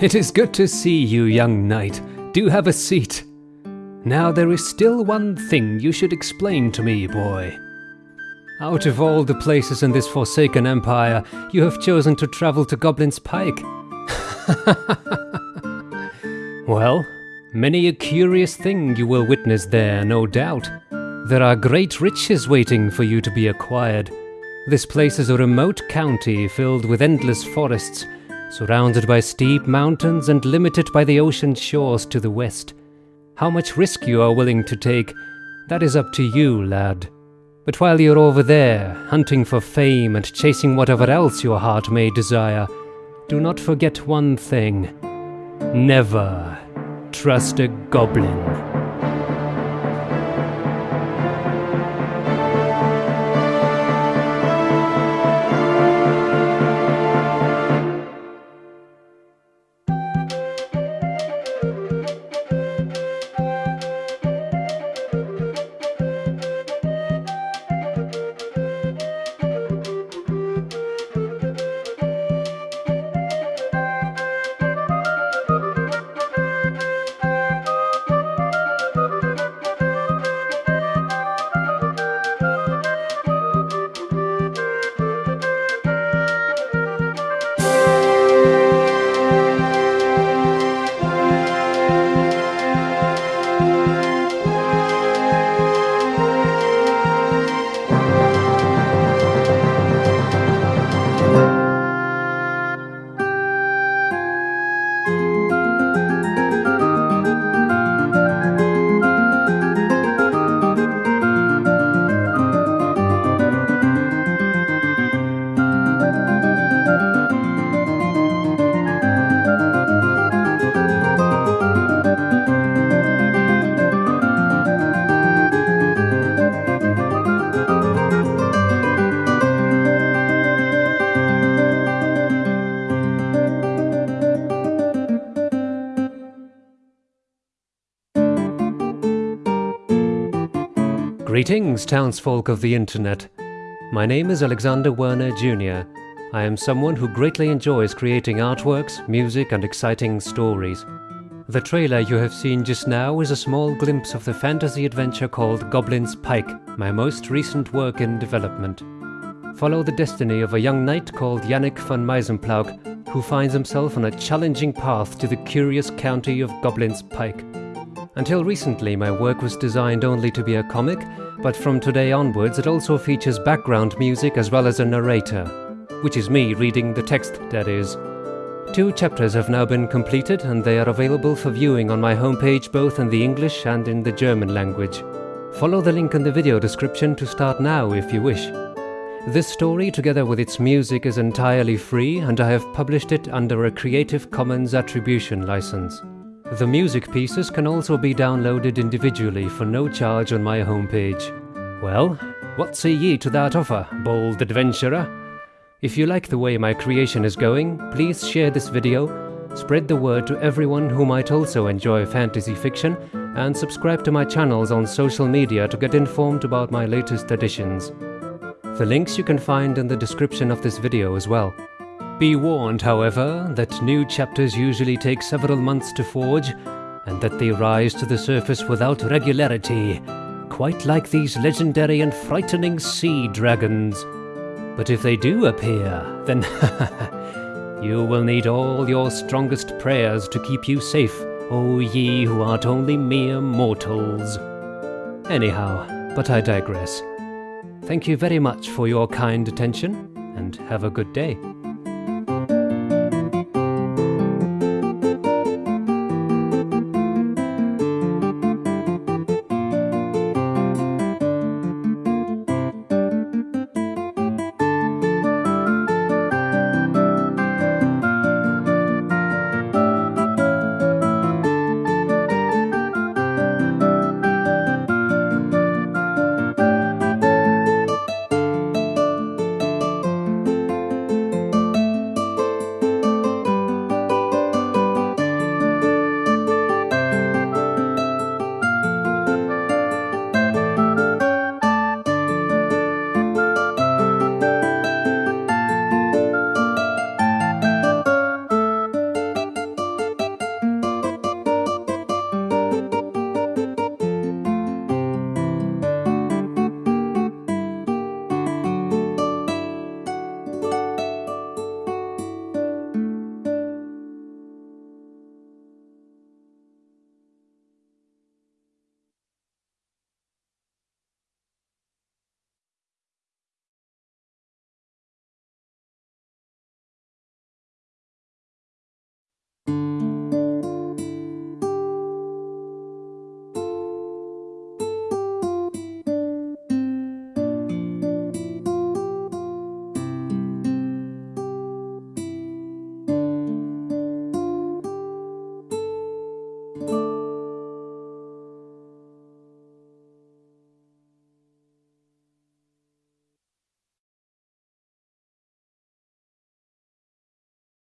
It is good to see you, young knight. Do have a seat. Now there is still one thing you should explain to me, boy. Out of all the places in this forsaken empire, you have chosen to travel to Goblin's Pike. well, many a curious thing you will witness there, no doubt. There are great riches waiting for you to be acquired. This place is a remote county filled with endless forests, surrounded by steep mountains and limited by the ocean shores to the west. How much risk you are willing to take, that is up to you, lad. But while you're over there, hunting for fame and chasing whatever else your heart may desire, do not forget one thing. Never trust a goblin. Greetings, townsfolk of the internet. My name is Alexander Werner Jr. I am someone who greatly enjoys creating artworks, music, and exciting stories. The trailer you have seen just now is a small glimpse of the fantasy adventure called Goblin's Pike, my most recent work in development. Follow the destiny of a young knight called Yannick von Meisenplauk, who finds himself on a challenging path to the curious county of Goblin's Pike. Until recently, my work was designed only to be a comic, but from today onwards it also features background music as well as a narrator, which is me reading the text, that is. Two chapters have now been completed and they are available for viewing on my homepage both in the English and in the German language. Follow the link in the video description to start now if you wish. This story, together with its music, is entirely free and I have published it under a Creative Commons Attribution license. The music pieces can also be downloaded individually for no charge on my homepage. Well, what say ye to that offer, bold adventurer? If you like the way my creation is going, please share this video, spread the word to everyone who might also enjoy fantasy fiction, and subscribe to my channels on social media to get informed about my latest additions. The links you can find in the description of this video as well. Be warned, however, that new chapters usually take several months to forge, and that they rise to the surface without regularity, quite like these legendary and frightening sea dragons. But if they do appear, then you will need all your strongest prayers to keep you safe, O ye who art only mere mortals. Anyhow, but I digress. Thank you very much for your kind attention, and have a good day.